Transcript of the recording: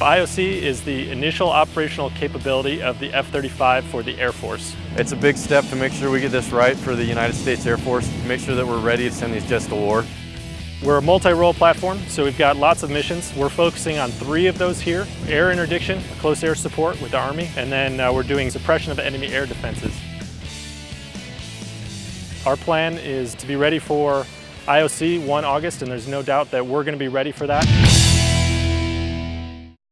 IOC is the initial operational capability of the F-35 for the Air Force. It's a big step to make sure we get this right for the United States Air Force, to make sure that we're ready to send these jets to war. We're a multi-role platform, so we've got lots of missions. We're focusing on three of those here. Air interdiction, close air support with the Army, and then uh, we're doing suppression of enemy air defenses. Our plan is to be ready for IOC 1 August, and there's no doubt that we're going to be ready for that.